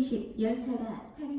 20 열차가 타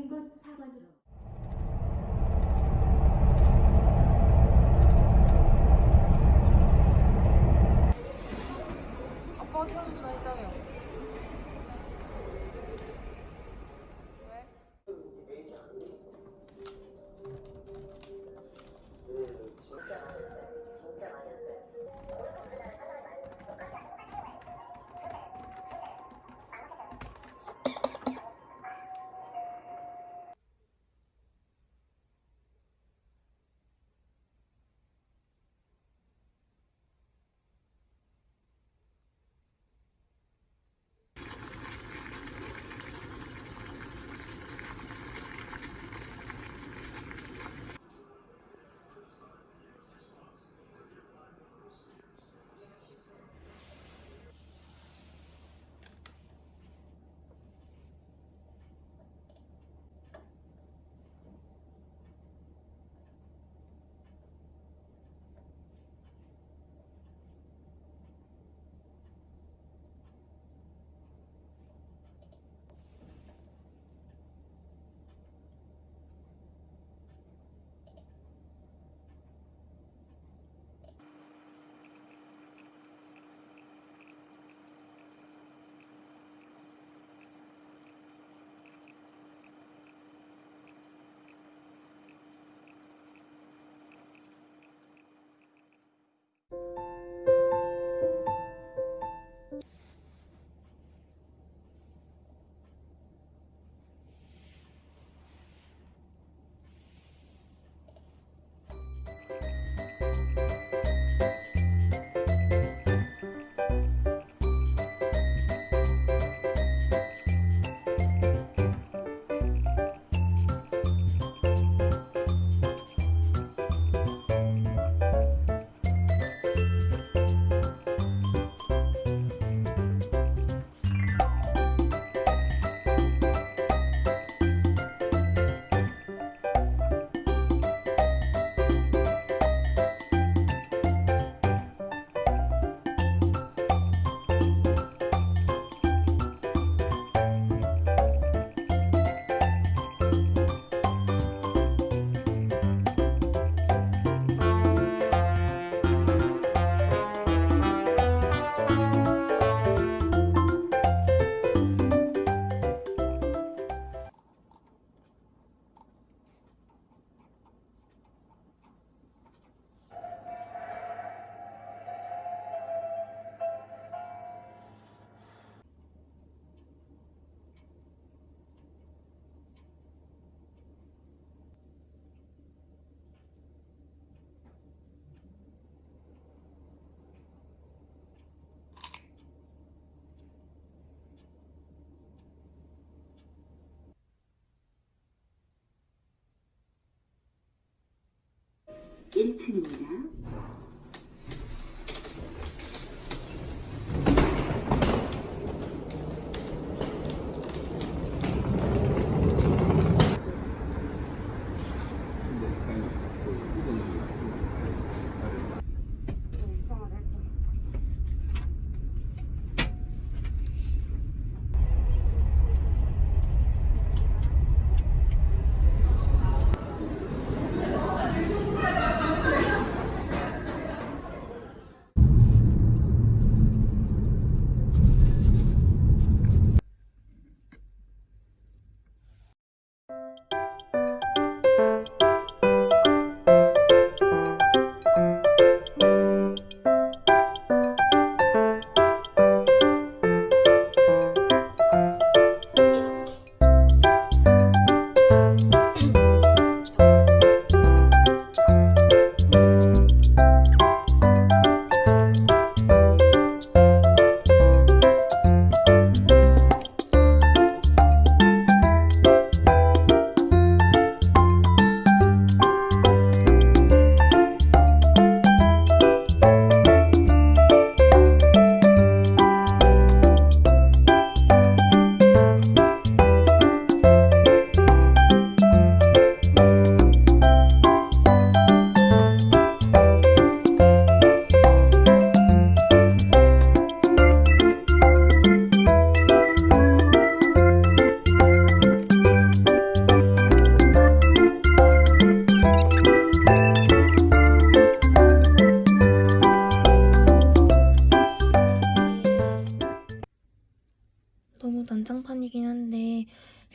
1층입니다.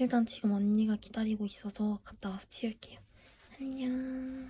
일단 지금 언니가 기다리고 있어서 갔다 와서 치울게요. 안녕.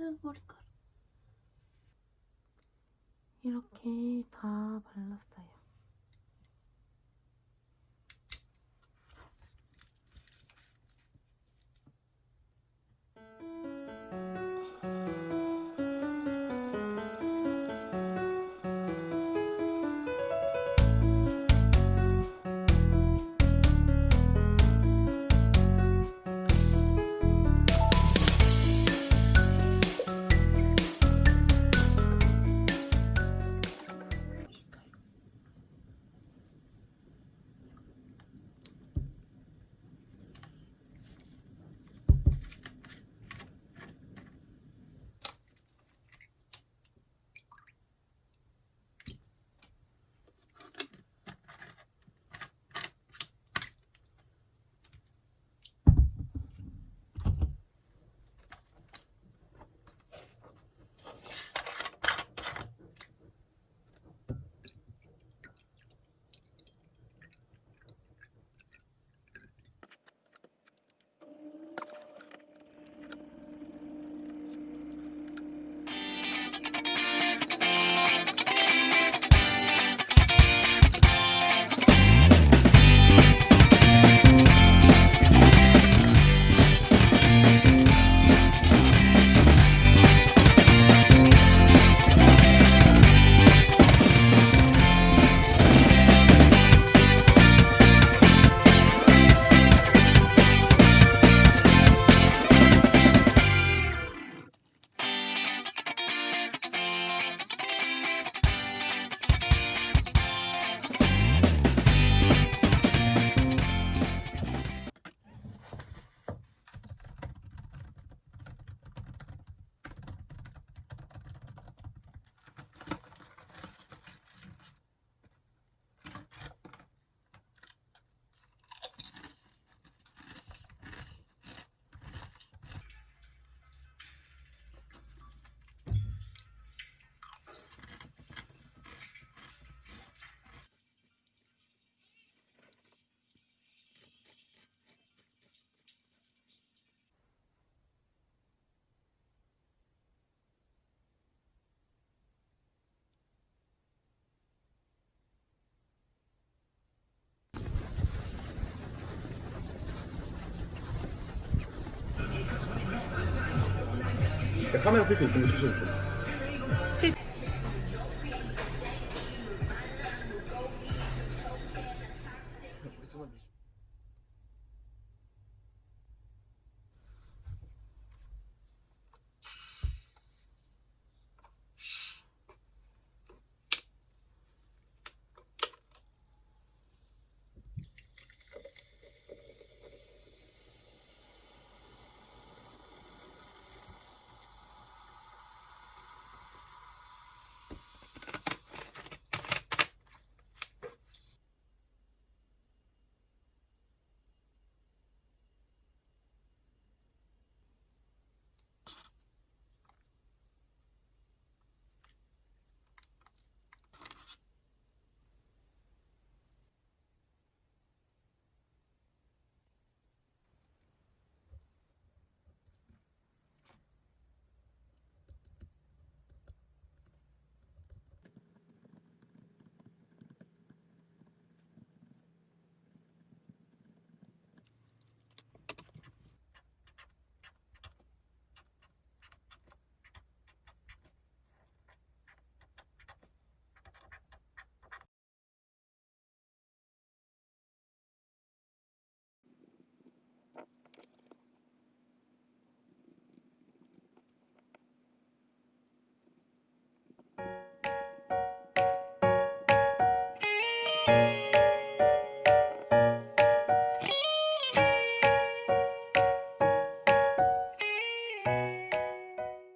으, 머리카락. 이렇게 다 발랐어요. 카메라 필터 이쁜 거 추천해 줘.